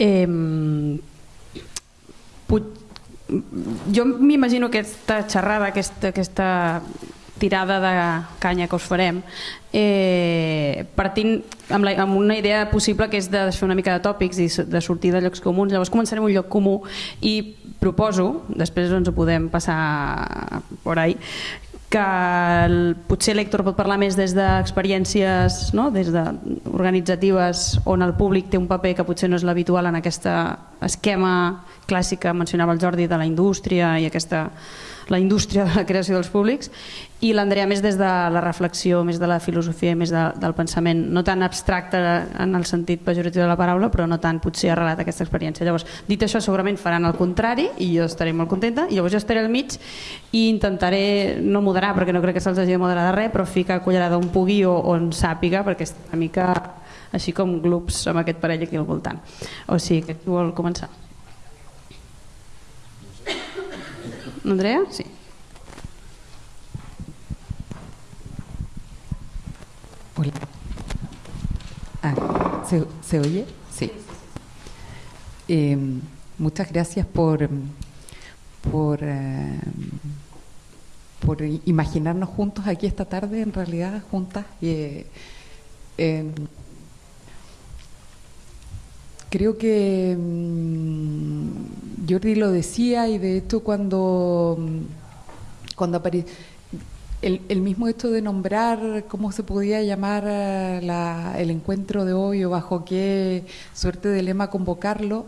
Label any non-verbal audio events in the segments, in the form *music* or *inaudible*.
Eh, jo m'imagino aquesta xerrada, aquesta, aquesta tirada de canya que us farem eh, partint amb, la, amb una idea possible que és de fer una mica de tòpics i de sortir de llocs comuns. Llavors començarem un lloc comú i proposo, després ens ho podem passar por ahí que el, potser l'Hèctor pot parlar més des d'experiències no? des de organitzatives on el públic té un paper que potser no és l'habitual en aquest esquema clàssic que mencionava el Jordi de la indústria i aquesta la indústria de la creació dels públics i l'Andrea més des de la reflexió, més de la filosofia i més de, del pensament, no tan abstracte en el sentit pejoratiu de la paraula, però no tant potser arrelat aquesta experiència. Llavors, dit això, segurament faran el contrari i jo estaré molt contenta, i llavors jo estaré al mig i intentaré no moderar, perquè no crec que se'ls hagi de moderar de res, però ficar cullerada on pugui o on sàpiga, perquè és una mica així com grups amb aquest parell aquí al voltant. O sigui, que vol començar? Andrea? Sí. Hola. Ah, ¿se, ¿se, oye? Sí. Eh, muchas gracias por, por, eh, por imaginarnos juntos aquí esta tarde, en realidad, juntas. Eh, creo que mmm, Jordi lo decía y de hecho cuando, cuando apareció el, el, mismo hecho de nombrar cómo se podía llamar la, el encuentro de hoy o bajo qué suerte de lema convocarlo,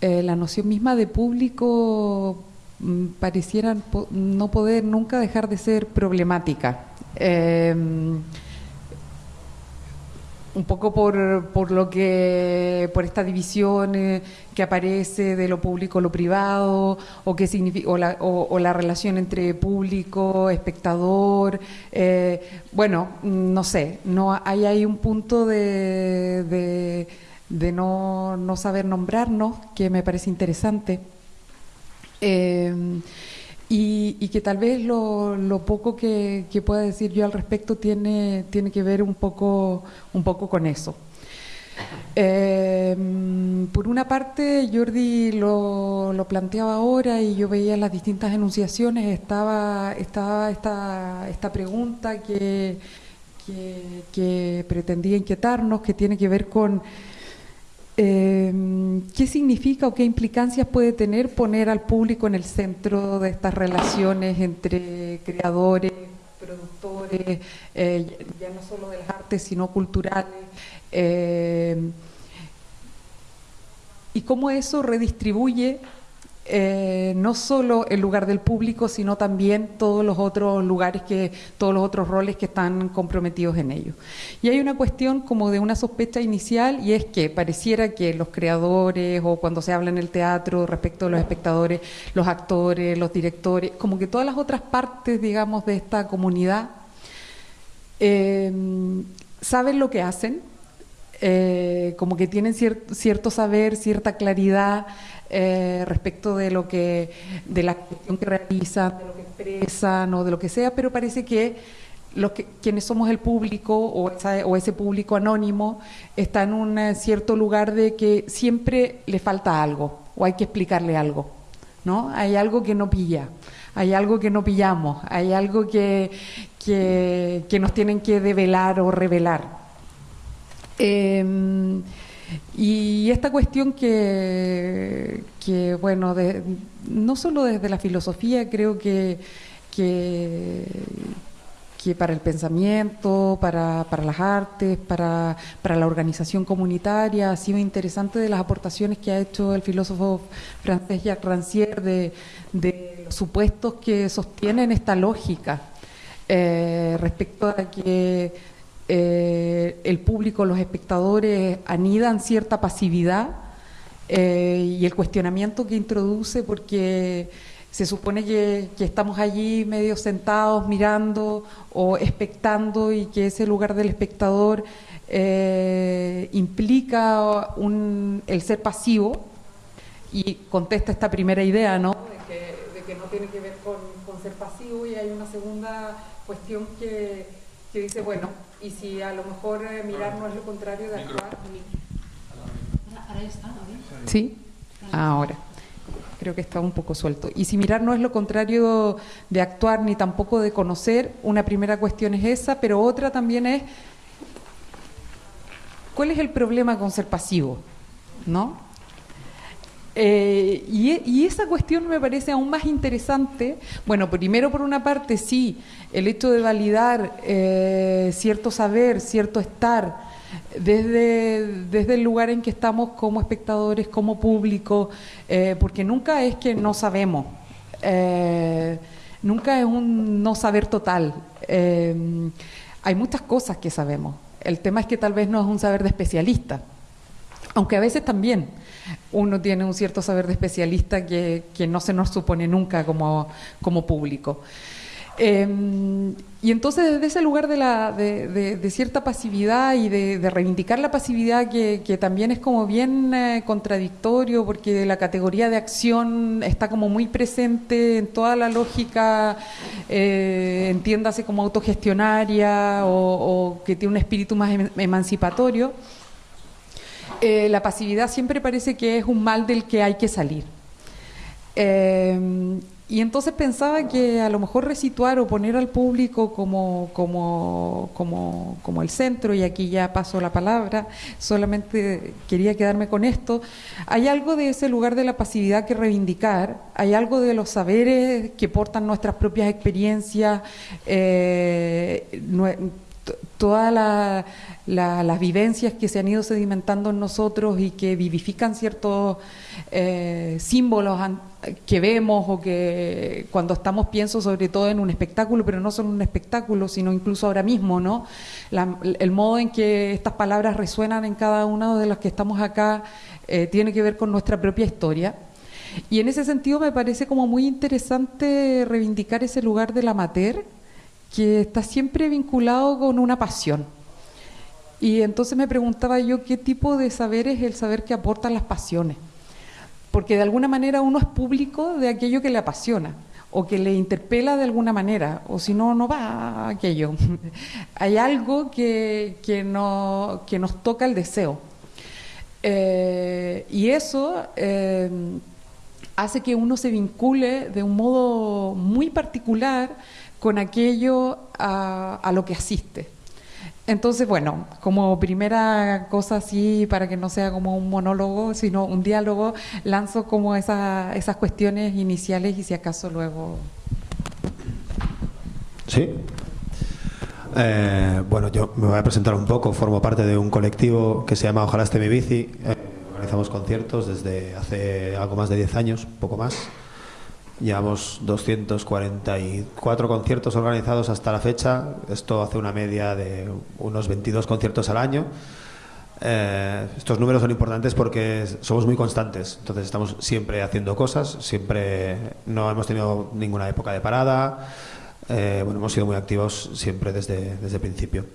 eh, la noción misma de público mmm, pareciera no poder nunca dejar de ser problemática. Eh, un poco por, por, lo que por esta división que aparece de lo público lo privado o que significa o la, o, la relación entre público espectador eh, bueno no sé no hay ahí un punto de, de, de no, no, saber nombrarnos que me parece interesante. Eh, y, y, que tal vez lo, lo poco que, pueda decir yo al respecto tiene, tiene que ver un poco, un poco con eso. Eh, por una parte, Jordi lo, lo, planteaba ahora y yo veía las distintas enunciaciones, estaba, estaba esta, esta pregunta que, que pretendía inquietarnos, que tiene que ver con eh, ¿Qué significa o qué implicancias puede tener poner al público en el centro de estas relaciones entre creadores, productores, eh, ya no solo de las artes, sino culturales? Eh, y cómo eso redistribuye eh, no solo el lugar del público, sino también todos los otros lugares, que todos los otros roles que están comprometidos en ello. Y hay una cuestión como de una sospecha inicial y es que pareciera que los creadores o cuando se habla en el teatro respecto a los espectadores, los actores, los directores, como que todas las otras partes, digamos, de esta comunidad eh, saben lo que hacen, eh, como que tienen cier cierto saber, cierta claridad, eh, respecto de lo que de la cuestión que realizan, de lo que expresan o de lo que sea, pero parece que los que, quienes somos el público o, ese público anónimo está en un eh, cierto lugar de que siempre le falta algo o hay que explicarle algo, ¿no? Hay algo que no pilla, hay algo que no pillamos, hay algo que, que, que nos tienen que develar o revelar. Eh, y esta cuestión que, bueno, de, no solo desde la filosofía, creo que, que, para el pensamiento, para, las artes, para, para, la organización comunitaria, ha sido interesante de las aportaciones que ha hecho el filósofo francés Jacques Rancière de, de supuestos que sostienen esta lógica eh, respecto a que eh, el público, los espectadores anidan cierta pasividad eh, y el cuestionamiento que introduce porque se supone que, estamos allí medio sentados mirando o expectando y que ese lugar del espectador eh, implica el ser pasivo y contesta esta primera idea, ¿no? De que, no tiene que ver con, ser pasivo y hay una segunda cuestión que dice, bueno, y si a lo mejor eh, mirar no es lo contrario de actuar. Ahora está, ¿no? ¿Sí? Ahora. Creo que está un poco suelto. Y si mirar no es lo contrario de actuar ni tampoco de conocer, una primera cuestión es esa, pero otra también es ¿cuál es el problema con ser pasivo? ¿No? Eh, y, esa cuestión me parece aún más interesante. Bueno, primero por una parte sí, el hecho de validar eh, cierto saber, cierto estar, desde, desde el lugar en que estamos como espectadores, como público, eh, porque nunca es que no sabemos, eh, nunca es un no saber total. Hay muchas cosas que sabemos. El tema es que tal vez no es un saber de especialista, aunque a veces también uno tiene un cierto saber de especialista que, no se nos supone nunca como, como público. Em, y entonces desde ese lugar de, la, de, cierta pasividad y de, reivindicar la pasividad que, también es como bien eh, contradictorio porque la categoría de acción está como muy presente en toda la lógica, eh, entiéndase como autogestionaria o, que tiene un espíritu más em, emancipatorio, eh, la pasividad siempre parece que es un mal del que hay que salir. Em, y entonces pensaba que a lo mejor resituar o poner al público como, como, como, como, el centro, y aquí ya paso la palabra, solamente quería quedarme con esto, hay algo de ese lugar de la pasividad que reivindicar, hay algo de los saberes que portan nuestras propias experiencias, eh, todas las vivencias que se han ido sedimentando en nosotros y que vivifican ciertos eh, símbolos que vemos o que cuando estamos pienso sobre todo en un espectáculo, pero no solo un espectáculo, sino incluso ahora mismo, ¿no? el modo en que estas palabras resuenan en cada uno de los que estamos acá eh, tiene que ver con nuestra propia historia. Y en ese sentido me parece como muy interesante reivindicar ese lugar del amateur, que está siempre vinculado con una pasión. Y entonces me preguntaba yo qué tipo de saber es el saber que aportan las pasiones. Porque de alguna manera uno es público de aquello que le apasiona o que le interpela de alguna manera, o si no, no va aquello. *laughs* Hay algo que, que, no, que nos toca el deseo. Eh, y eso eh, hace que uno se vincule de un modo muy particular con aquello a, lo que asiste. Entonces, bueno, como primera cosa así, para que no sea como un monólogo, sino un diálogo, lanzo como esas cuestiones iniciales y si acaso luego... Sí. Eh, bueno, yo me voy a presentar un poco, formo parte de un colectivo que se llama Ojalá esté mi bici. Eh, organizamos conciertos desde hace algo más de 10 años, poco más. Llevamos 244 conciertos organizados hasta la fecha. Esto hace una media de unos 22 conciertos al año. Eh, estos números son importantes porque somos muy constantes, entonces estamos siempre haciendo cosas, siempre no hemos tenido ninguna época de parada, eh, bueno, hemos sido muy activos siempre desde, desde el principio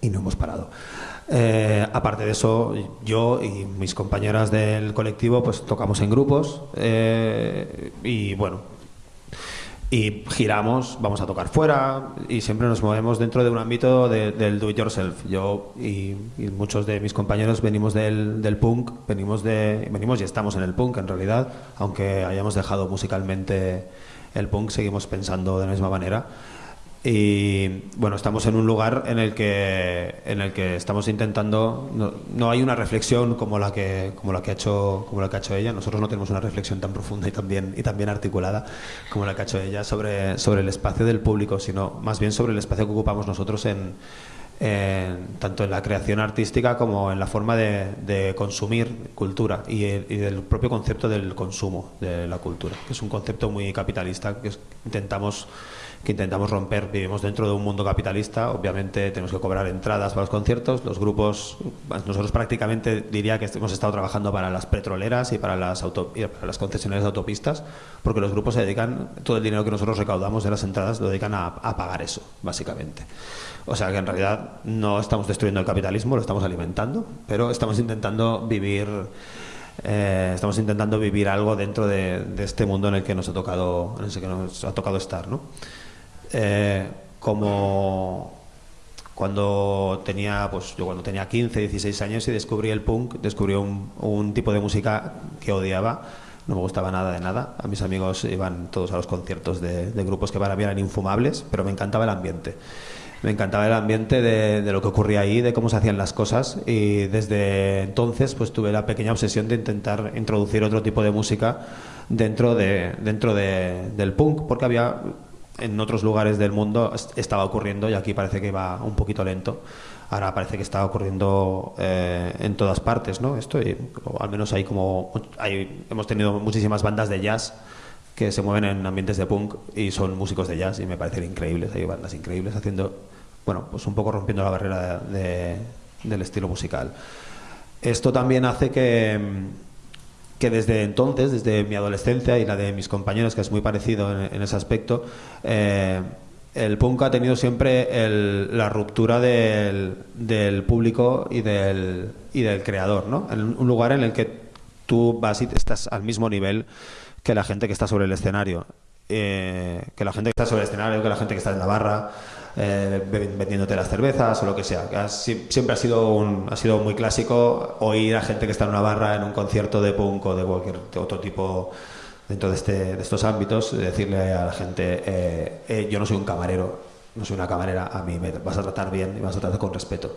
y no hemos parado. Eh, aparte de eso, yo y mis compañeras del colectivo pues tocamos en grupos eh, y bueno, y giramos, vamos a tocar fuera y siempre nos movemos dentro de un ámbito del do it yourself. Yo y, muchos de mis compañeros venimos del, del, punk, venimos de venimos y estamos en el punk en realidad, aunque hayamos dejado musicalmente el punk, seguimos pensando de la misma manera. Y bueno, estamos en un lugar en el que, en el que estamos intentando, no, hay una reflexión como la, que, como, la que ha hecho, como la que ha hecho ella, nosotros no tenemos una reflexión tan profunda y tan bien, y tan articulada como la que ha hecho ella sobre, sobre el espacio del público, sino más bien sobre el espacio que ocupamos nosotros en, tanto en la creación artística como en la forma de, consumir cultura y, del propio concepto del consumo de la cultura, que es un concepto muy capitalista que intentamos que intentamos romper. Vivimos dentro de un mundo capitalista, obviamente tenemos que cobrar entradas para los conciertos, los grupos, nosotros prácticamente diría que hemos estado trabajando para las petroleras y para las, auto, para las concesionarias de autopistas, porque los grupos se dedican, todo el dinero que nosotros recaudamos de las entradas lo dedican a, pagar eso, básicamente. O sea que en realidad no estamos destruyendo el capitalismo, lo estamos alimentando, pero estamos intentando vivir... Eh, estamos intentando vivir algo dentro de, de, este mundo en el que nos ha tocado, en el que nos ha tocado estar, ¿no? Eh, como, cuando tenía, pues yo cuando tenía 15, 16 años y descubrí el punk, descubrí un, un tipo de música que odiaba, no me gustaba nada de nada. A mis amigos iban todos a los conciertos de, de grupos que para mí eran infumables, pero me encantaba el ambiente. Me encantaba el ambiente de, de, lo que ocurría ahí, de cómo se hacían las cosas y desde entonces pues tuve la pequeña obsesión de intentar introducir otro tipo de música dentro, de, dentro de, del punk, porque había en otros lugares del mundo estaba ocurriendo y aquí parece que va un poquito lento. Ahora parece que está ocurriendo eh, en todas partes, ¿no? Esto, y, al menos hay como hay, hemos tenido muchísimas bandas de jazz que se mueven en ambientes de punk y son músicos de jazz y me parecen increíbles. Hay bandas increíbles haciendo, bueno, pues un poco rompiendo la barrera de, de, del estilo musical. Esto también hace que que desde entonces, desde mi adolescencia y la de mis compañeros, que es muy parecido en, ese aspecto, eh, el punk ha tenido siempre el, la ruptura del, del, público y del, y del creador, ¿no? En un lugar en el que tú vas y estás al mismo nivel que la gente que está sobre el escenario. Eh, que la gente que está sobre el escenario, que la gente que está en la barra, eh, vendiéndote las cervezas o lo que sea. Que siempre ha sido, un, ha sido muy clásico oír a gente que está en una barra, en un concierto de punk o de cualquier otro tipo dentro de, este, de estos ámbitos, decirle a la gente, eh, eh, yo no soy un camarero, no soy una camarera, a mí me vas a tratar bien y vas a tratar con respeto.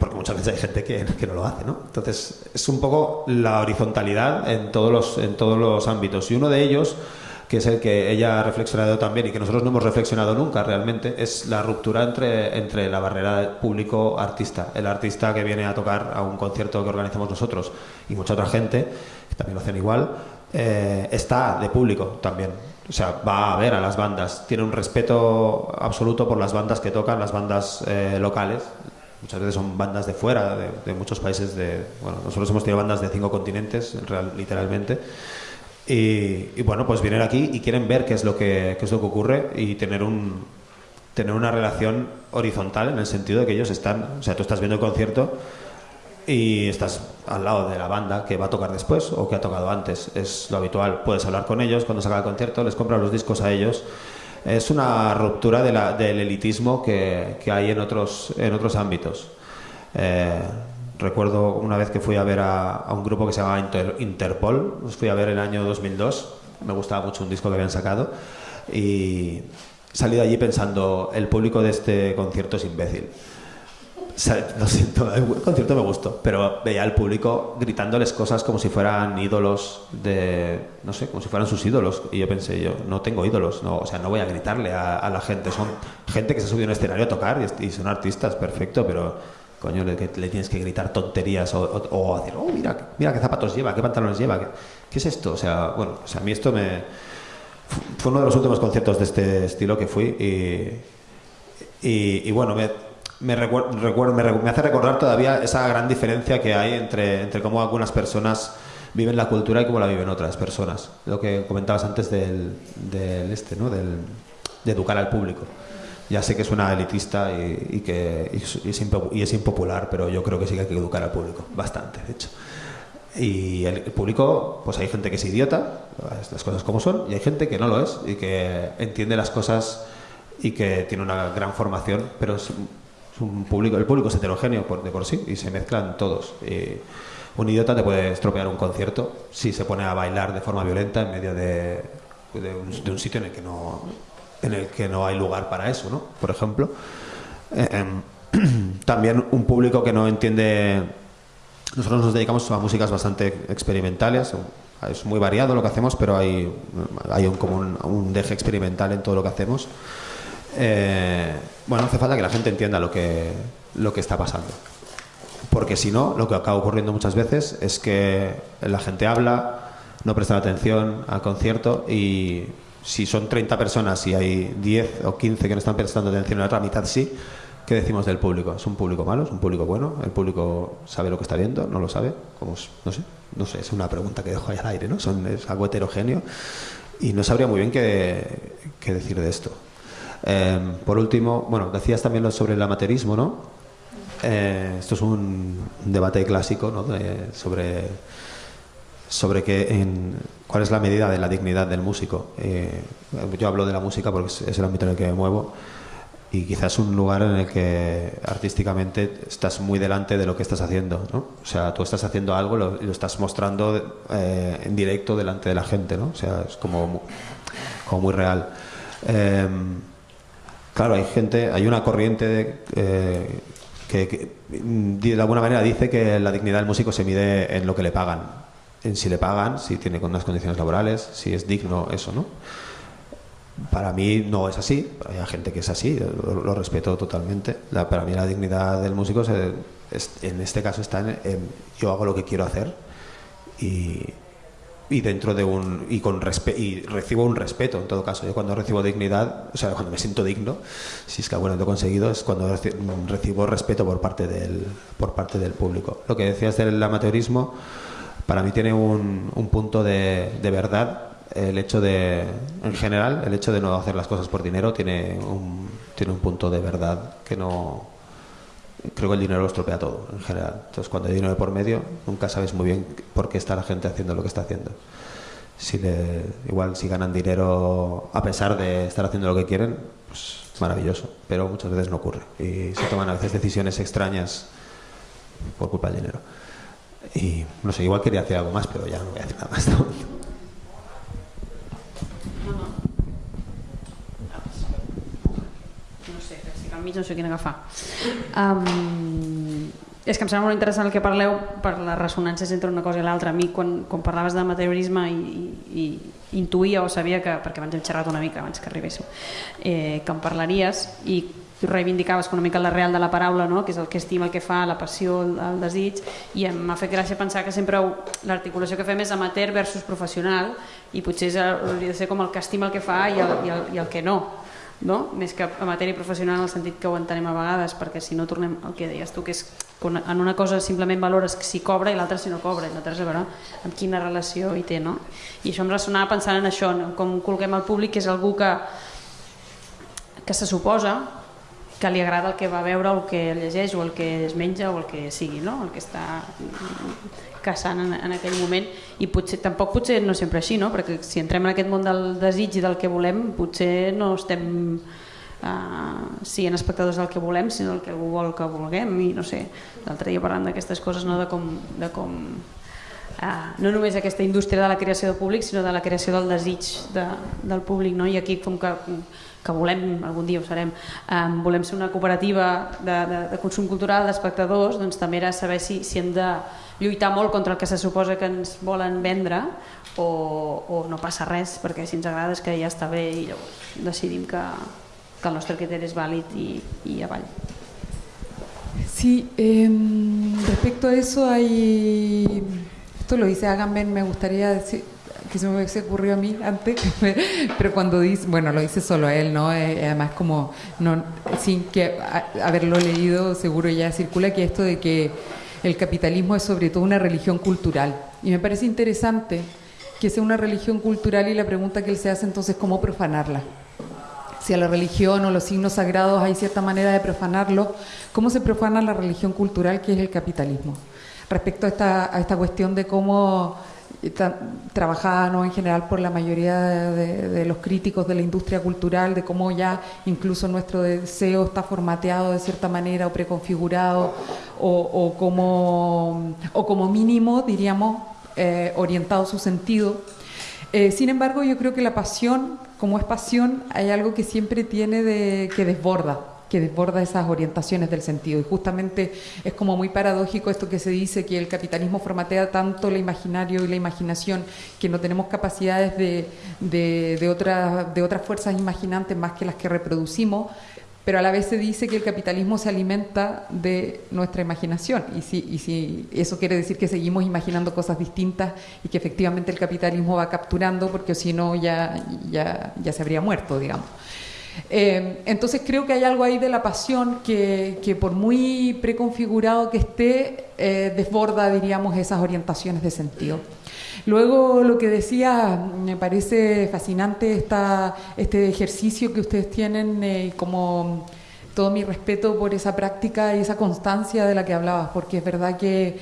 Porque muchas veces hay gente que, que, no lo hace, ¿no? Entonces, es un poco la horizontalidad en todos los, en todos los ámbitos. Y uno de ellos que es el que ella ha reflexionado también y que nosotros no hemos reflexionado nunca realmente, es la ruptura entre, entre la barrera público-artista. El artista que viene a tocar a un concierto que organizamos nosotros y mucha otra gente, que también lo hacen igual, eh, está de público también. O sea, va a ver a las bandas, tiene un respeto absoluto por las bandas que tocan, las bandas eh, locales. Muchas veces son bandas de fuera, de, de, muchos países de... Bueno, nosotros hemos tenido bandas de cinco continentes, real, literalmente. Y, bueno, pues vienen aquí y quieren ver qué es lo que, qué es lo que ocurre y tener, un, tener una relación horizontal en el sentido de que ellos están, o sea, tú estás viendo el concierto y estás al lado de la banda que va a tocar después o que ha tocado antes. Es lo habitual. Puedes hablar con ellos cuando se acaba el concierto, les compras los discos a ellos. Es una ruptura de la, del elitismo que, que, hay en otros, en otros ámbitos. Eh, Recuerdo una vez que fui a ver a, a un grupo que se llamaba Inter, Interpol, los fui a ver en el año 2002, me gustaba mucho un disco que habían sacado y salí de allí pensando, el público de este concierto es imbécil. Lo siento, el concierto me gustó, pero veía al público gritándoles cosas como si fueran ídolos de, no sé, como si fueran sus ídolos. Y yo pensé, yo no tengo ídolos, no, o sea, no voy a gritarle a, a la gente. Son gente que se ha subido a un escenario a tocar y, y son artistas, perfecto, pero coño, le, le, tienes que gritar tonterías o, o, decir, oh, mira, mira qué zapatos lleva, qué pantalones lleva, qué, es esto. O sea, bueno, o sea, a mí esto me. Fue uno de los últimos conciertos de este estilo que fui y. Y, bueno, me, me, recuer, recuer, me, me, hace recordar todavía esa gran diferencia que hay entre, entre cómo algunas personas viven la cultura y cómo la viven otras personas. Lo que comentabas antes del, del este, ¿no? Del, de educar al público. Ya sé que suena elitista y, que es, impopular, pero yo creo que sí que hay que educar al público, bastante, de hecho. Y el, público, pues hay gente que es idiota, las cosas como son, y hay gente que no lo es y que entiende las cosas y que tiene una gran formación, pero es un público, el público es heterogéneo por, de por sí y se mezclan todos. Un idiota te puede estropear un concierto si se pone a bailar de forma violenta en medio de, de un sitio en el que no en el que no hay lugar para eso, ¿no? Por ejemplo. Eh, eh, *clears throat* también un público que no entiende... Nosotros nos dedicamos a músicas bastante experimentales, es muy variado lo que hacemos, pero hay, hay un, como un, un deje experimental en todo lo que hacemos. Eh, bueno, hace falta que la gente entienda lo que, lo que está pasando. Porque si no, lo que acaba ocurriendo muchas veces es que la gente habla, no presta atención al concierto y si son 30 personas y hay 10 o 15 que no están prestando atención, la otra mitad sí, ¿qué decimos del público? ¿Es un público malo? ¿Es un público bueno? ¿El público sabe lo que está viendo? ¿No lo sabe? ¿Cómo es? No sé, no sé, es una pregunta que dejo ahí al aire, ¿no? Es algo heterogéneo y no sabría muy bien qué, decir de esto. Eh, por último, bueno, decías también lo sobre el amateurismo, ¿no? Eh, esto es un debate clásico, ¿no? De, sobre sobre que cuál es la medida de la dignidad del músico. Eh, yo hablo de la música porque es, el ámbito en el que me muevo. y quizás un lugar en el que artísticamente estás muy delante de lo que estás haciendo, ¿no? O sea, tú estás haciendo algo y lo, estás mostrando eh, en directo delante de la gente, ¿no? O sea, es como, como muy real. Em, claro, hay gente, hay una corriente eh, que, de alguna manera dice que la dignidad del músico se mide en lo que le pagan, en si le pagan, si tiene unas condiciones laborales, si es digno, eso, ¿no? Para mí no es así, hay gente que es así, lo, respeto totalmente. para mí la dignidad del músico en este caso está en, yo hago lo que quiero hacer y, dentro de un y con y recibo un respeto en todo caso. Yo cuando recibo dignidad, o sea, cuando me siento digno, si es que alguna lo he conseguido, es cuando recibo respeto por parte del por parte del público. Lo que decías del amateurismo para mí tiene un, punto de, verdad el hecho de, en general, el hecho de no hacer las cosas por dinero tiene un, tiene un punto de verdad que no, creo que el dinero lo estropea todo, en general. Entonces, cuando hay dinero por medio, nunca sabes muy bien por qué está la gente haciendo lo que está haciendo. Igual si ganan dinero a pesar de estar haciendo lo que quieren, pues maravilloso, pero muchas veces no ocurre. Y se toman a veces decisiones extrañas por culpa del dinero. Y no sé, igual quería hacer algo más, pero ya no voy a decir nada más. mig *laughs* no sé quin agafar. Um, és que em sembla molt interessant el que parleu per les ressonàncies entre una cosa i l'altra. A mi, quan, quan parlaves de materialisme, i, i, intuïa o sabia que, perquè abans hem xerrat una mica abans que arribéssiu, eh, que em parlaries i reivindicaves una mica l'arrel de la paraula, no? que és el que estima, el que fa, la passió, el, el desig, i m'ha fet gràcia pensar que sempre l'articulació que fem és amateur versus professional i potser hauria de ser com el que estima el que fa i el, i el, i el que no no? més que a matèria professional en el sentit que ho entenem a vegades perquè si no tornem al que deies tu que és en una cosa simplement valores si cobra i l'altra si no cobra i no tens a veure amb quina relació hi té no? i això em ressonava pensant en això no? com col·loquem al públic que és algú que que se suposa que li agrada el que va veure el que llegeix o el que es menja o el que sigui no? el que està caçant en, en aquell moment i potser, tampoc potser no sempre així, no? perquè si entrem en aquest món del desig i del que volem potser no estem uh, siguent espectadors del que volem sinó del que algú vol que vulguem i no sé, l'altre dia parlant d'aquestes coses no? de com, de com uh, no només aquesta indústria de la creació de públic sinó de la creació del desig de, del públic no? i aquí com que que volem, algun dia ho serem, um, volem ser una cooperativa de, de, de consum cultural d'espectadors, doncs també era saber si, si hem de lluitar molt contra el que se suposa que ens volen vendre o, o no passa res perquè si ens agrada és que ja està bé i llavors decidim que, que el nostre criteri és vàlid i, i avall. Sí, eh, respecto a eso hay, esto lo dice Agamben, me gustaría decir, que se me hubiese ocurrido a mí antes, *laughs* pero cuando dice, bueno, lo dice solo él, ¿no? Eh, además como, no, sin que haberlo leído, seguro ya circula que esto de que el capitalismo es sobre todo una religión cultural. Y me parece interesante que sea una religión cultural y la pregunta que él se hace entonces, ¿cómo profanarla? Si a la religión o los signos sagrados hay cierta manera de profanarlo, ¿cómo se profana la religión cultural que es el capitalismo? Respecto a esta, a esta cuestión de cómo trabajada ¿no? en general por la mayoría de, los críticos de la industria cultural, de cómo ya incluso nuestro deseo está formateado de cierta manera o preconfigurado o, como, o como mínimo, diríamos, eh, orientado su sentido. Eh, sin embargo, yo creo que la pasión, como es pasión, hay algo que siempre tiene de, que desborda que desborda esas orientaciones del sentido. Y justamente es como muy paradójico esto que se dice, que el capitalismo formatea tanto el imaginario y la imaginación, que no tenemos capacidades de, de, de, de otras fuerzas imaginantes más que las que reproducimos, pero a la vez se dice que el capitalismo se alimenta de nuestra imaginación. Y si, y si eso quiere decir que seguimos imaginando cosas distintas y que efectivamente el capitalismo va capturando, porque si no ya, ya, ya se habría muerto, digamos. Eh, entonces creo que hay algo ahí de la pasión que, que por muy preconfigurado que esté, eh, desborda, diríamos, esas orientaciones de sentido. Luego lo que decía, me parece fascinante esta, este ejercicio que ustedes tienen eh, como todo mi respeto por esa práctica y esa constancia de la que hablabas, porque es verdad que,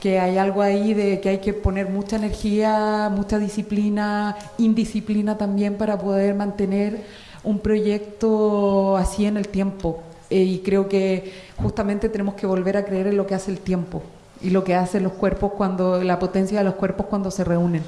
que hay algo ahí de que hay que poner mucha energía, mucha disciplina, indisciplina también para poder mantener un proyecto así en el tiempo. Eh, y creo que justamente tenemos que volver a creer en lo que hace el tiempo y lo que hacen los cuerpos cuando, la potencia de los cuerpos cuando se reúnen.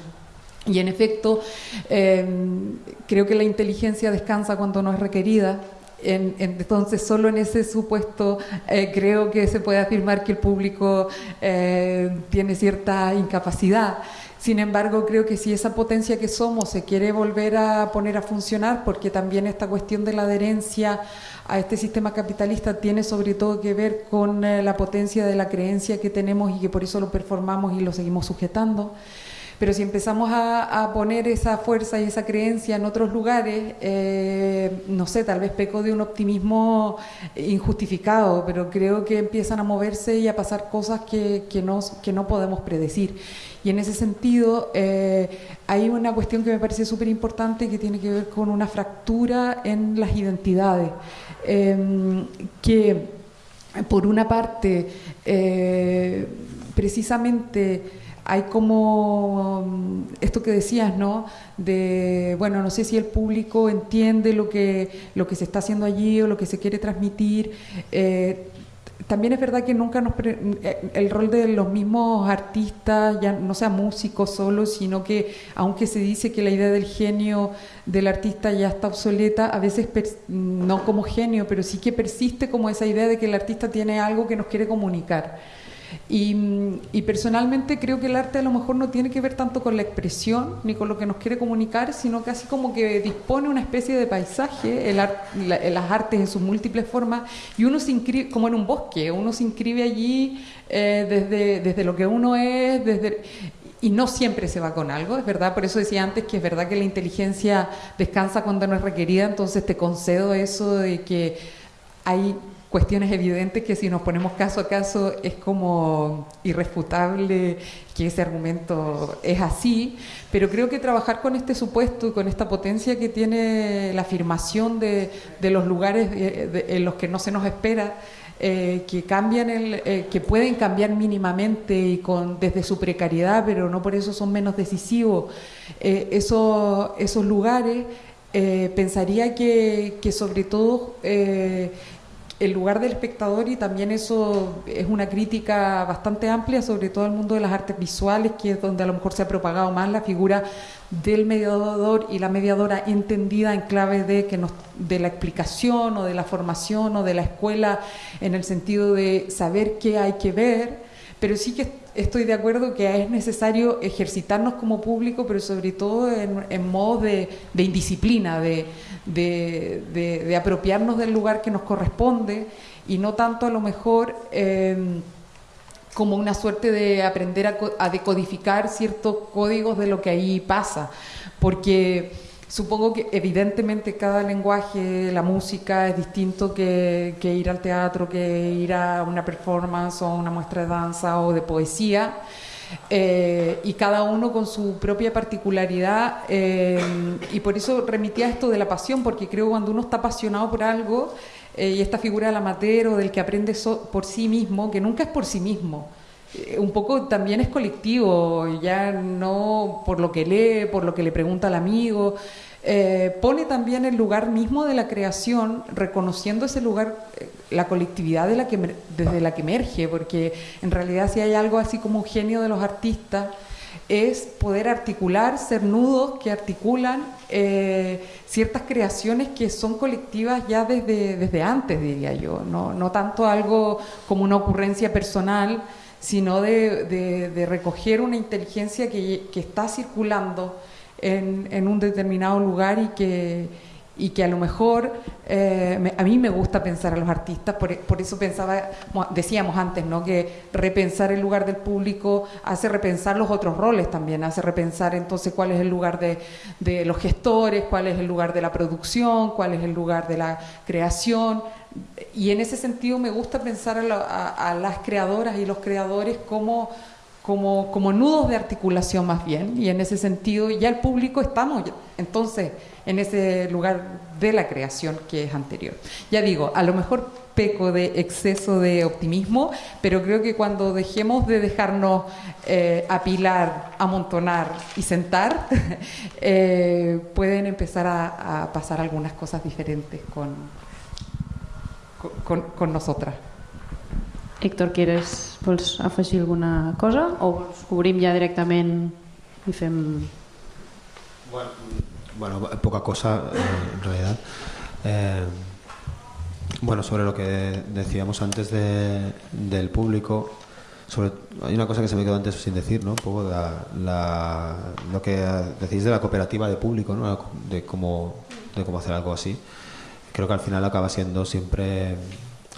Y en efecto, em, creo que la inteligencia descansa cuando no es requerida. entonces, solo en ese supuesto eh, creo que se puede afirmar que el público eh, tiene cierta incapacidad. Sin embargo, creo que si esa potencia que somos se quiere volver a poner a funcionar, porque también esta cuestión de la adherencia a este sistema capitalista tiene sobre todo que ver con eh, la potencia de la creencia que tenemos y que por eso lo performamos y lo seguimos sujetando. Pero si empezamos a, poner esa fuerza y esa creencia en otros lugares, eh, no sé, tal vez peco de un optimismo injustificado, pero creo que empiezan a moverse y a pasar cosas que, que, no, que no podemos predecir. Y en ese sentido, eh, hay una cuestión que me parece súper importante que tiene que ver con una fractura en las identidades, em, que por una parte, eh, precisamente, hay como mm, esto que decías, ¿no? De, bueno, no sé si el público entiende lo que, lo que se está haciendo allí o lo que se quiere transmitir. Eh, también es verdad que nunca nos eh, el rol de los mismos artistas ya no sea músicos solo sino que aunque se dice que la idea del genio del artista ya está obsoleta a veces no como genio pero sí que persiste como esa idea de que el artista tiene algo que nos quiere comunicar y, personalmente creo que el arte a lo mejor no tiene que ver tanto con la expresión ni con lo que nos quiere comunicar, sino casi como que dispone una especie de paisaje, el las artes en sus múltiples formas, y uno se inscribe, como en un bosque, uno se inscribe allí eh, desde, desde lo que uno es, desde, y no siempre se va con algo, es verdad, por eso decía antes que es verdad que la inteligencia descansa cuando no es requerida, entonces te concedo eso de que hay cuestiones evidentes que si nos ponemos caso a caso es como irrefutable que ese argumento es así, pero creo que trabajar con este supuesto con esta potencia que tiene la afirmación de, los lugares en los que no se nos espera, eh, que cambian el, eh, que pueden cambiar mínimamente y con desde su precariedad, pero no por eso son menos decisivos. Eh, esos lugares pensaría que, que, sobre todo el lugar del espectador y también eso es una crítica bastante amplia, sobre todo el mundo de las artes visuales, que es donde a lo mejor se ha propagado más la figura del mediador y la mediadora entendida en clave de, que nos, de la explicación o de la formación o de la escuela en el sentido de saber qué hay que ver, pero sí que estoy de acuerdo que es necesario ejercitarnos como público, pero sobre todo en, en modo de, indisciplina, de apropiarnos del lugar que nos corresponde y no tanto a lo mejor em, como una suerte de aprender a, decodificar ciertos códigos de lo que ahí pasa, porque supongo que evidentemente cada lenguaje, la música es distinto que, ir al teatro, que ir a una performance o una muestra de danza o de poesía. Eh, y cada uno con su propia particularidad eh, y por eso remitía esto de la pasión, porque creo que cuando uno está apasionado por algo eh, y esta figura del amateur o del que aprende por sí mismo, que nunca es por sí mismo, un poco también es colectivo, ya no por lo que lee, por lo que le pregunta al amigo, eh, pone también el lugar mismo de la creación, reconociendo ese lugar, eh, la colectividad de la que, desde la que emerge, porque en realidad si hay algo así como un genio de los artistas, es poder articular, ser nudos que articulan eh, ciertas creaciones que son colectivas ya desde, desde antes, diría yo, no, no tanto algo como una ocurrencia personal, sino de, de, recoger una inteligencia que, que está circulando en, un determinado lugar y que, y que a lo mejor eh, a mí me gusta pensar a los artistas, por, eso pensaba, decíamos antes, ¿no? que repensar el lugar del público hace repensar los otros roles también, hace repensar entonces cuál es el lugar de, de los gestores, cuál es el lugar de la producción, cuál es el lugar de la creación. Y en ese sentido me gusta pensar a, a las creadoras y los creadores como como, como nudos de articulación más bien, y en ese sentido ya el público estamos entonces en ese lugar de la creación que es anterior. Ya digo, a lo mejor peco de exceso de optimismo, pero creo que cuando dejemos de dejarnos eh, apilar, amontonar y sentar, *laughs* eh, pueden empezar a, a, pasar algunas cosas diferentes con, con, con nosotras. Héctor, ¿quieres vols afegir alguna cosa o vols cobrim ja directament i fem... Bueno, bueno poca cosa eh, en realidad. Eh, bueno, sobre lo que decíamos antes de, del público, sobre, hay una cosa que se me quedó antes sin decir, ¿no? Un poco la, la, lo que decís de la cooperativa de público, ¿no? De cómo, de cómo hacer algo así. Creo que al final acaba siendo siempre,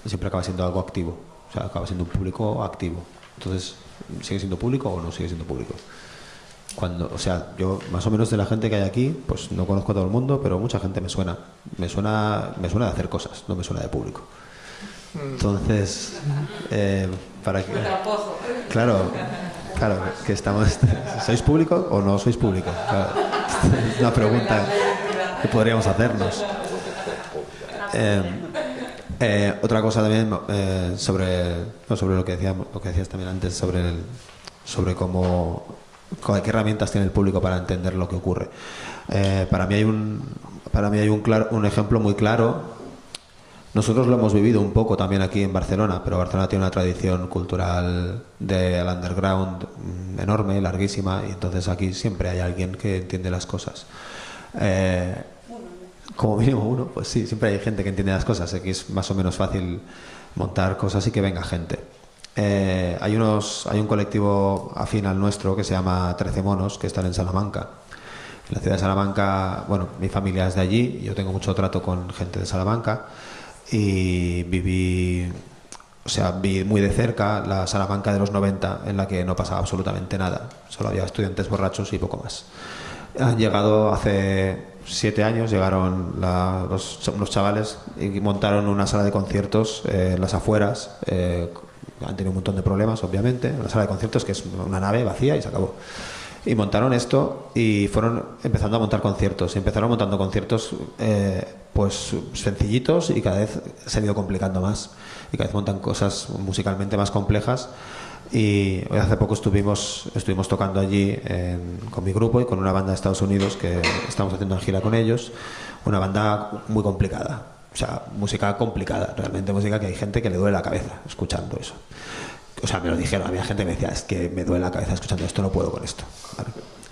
siempre acaba siendo algo activo o sea, acaba siendo un público activo. Entonces, ¿sigue siendo público o no sigue siendo público? Cuando, o sea, yo más o menos de la gente que hay aquí, pues no conozco a todo el mundo, pero mucha gente me suena. Me suena, me suena de hacer cosas, no me suena de público. Entonces, eh, para que, claro, claro, que estamos, ¿sois público o no sois público? Claro, *laughs* es una pregunta que podríamos hacernos. Eh, eh, otra cosa también eh, sobre, sobre lo que decíamos, decías también antes sobre sobre cómo qué herramientas tiene el público para entender lo que ocurre. Para mí hay un para mí hay un claro, un ejemplo muy claro. Nosotros lo hemos vivido un poco también aquí en Barcelona, pero Barcelona tiene una tradición cultural del underground mm, enorme, larguísima, y entonces aquí siempre hay alguien que entiende las cosas. Como mínimo uno, pues sí, siempre hay gente que entiende las cosas, aquí es más o menos fácil montar cosas y que venga gente. Eh, hay, unos, hay un colectivo afín al nuestro que se llama Trece Monos, que están en Salamanca. En la ciudad de Salamanca, bueno, mi familia es de allí, yo tengo mucho trato con gente de Salamanca y viví, o sea, vi muy de cerca la Salamanca de los 90 en la que no pasaba absolutamente nada, solo había estudiantes borrachos y poco más. Han llegado hace siete años llegaron los, los, chavales y montaron una sala de conciertos eh, en las afueras. Eh, han tenido un montón de problemas, obviamente. Una sala de conciertos que es una nave vacía y se acabó. Y montaron esto y fueron empezando a montar conciertos. Y empezaron montando conciertos eh, pues sencillitos y cada vez se han ido complicando más. Y cada vez montan cosas musicalmente más complejas y hace poco estuvimos, estuvimos tocando allí con mi grupo y con una banda de Estados Unidos que estamos haciendo una gira con ellos. Una banda muy complicada. O sea, música complicada, realmente música que hay gente que le duele la cabeza escuchando eso. O sea, me lo dijeron, había gente que me decía, es que me duele la cabeza escuchando esto, no puedo con esto.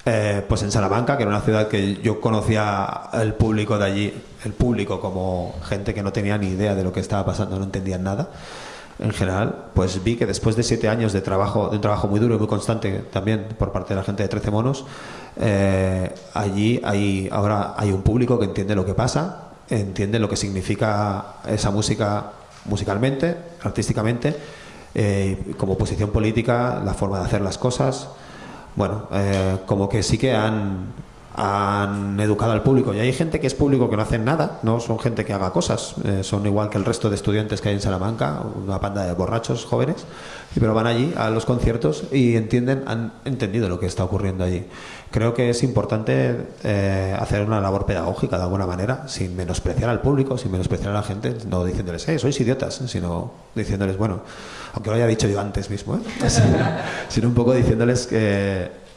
Eh, pues en Salamanca, que era una ciudad que yo conocía el público de allí, el público como gente que no tenía ni idea de lo que estaba pasando, no entendían nada en general, pues vi que después de siete años de trabajo, de un trabajo muy duro y muy constante también por parte de la gente de 13 monos, eh, allí hay, ahora hay un público que entiende lo que pasa, entiende lo que significa esa música musicalmente, artísticamente, eh, como posición política, la forma de hacer las cosas. Bueno, eh, como que sí que han han educado al público. Y hay gente que es público que no hacen nada, no son gente que haga cosas, eh, son igual que el resto de estudiantes que hay en Salamanca, una panda de borrachos jóvenes, pero van allí a los conciertos y entienden, han entendido lo que está ocurriendo allí. Creo que es importante eh, hacer una labor pedagógica de alguna manera, sin menospreciar al público, sin menospreciar a la gente, no diciéndoles, eh, sois idiotas, sino diciéndoles, bueno, aunque lo haya dicho yo antes mismo, ¿eh? *laughs* sino un poco diciéndoles que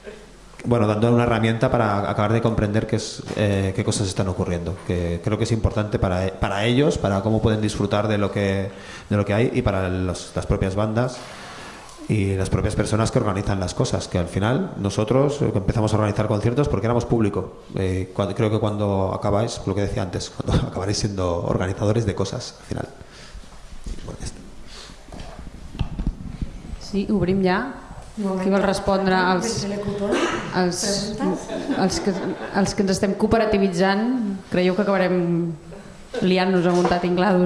bueno, dando una herramienta para acabar de comprender qué, es, eh, qué cosas están ocurriendo. Que creo que es importante para, para ellos, para cómo pueden disfrutar de lo que, de lo que hay y para las propias bandas y las propias personas que organizan las cosas. Que al final nosotros empezamos a organizar conciertos porque éramos público. Eh, creo que cuando acabáis, lo que decía antes, cuando *laughs* acabaréis siendo organizadores de cosas al final. Sí, obrim ja. Qui vol respondre als, als, als, que, els que ens estem cooperativitzant? Creieu que acabarem liant-nos a muntar tinglados?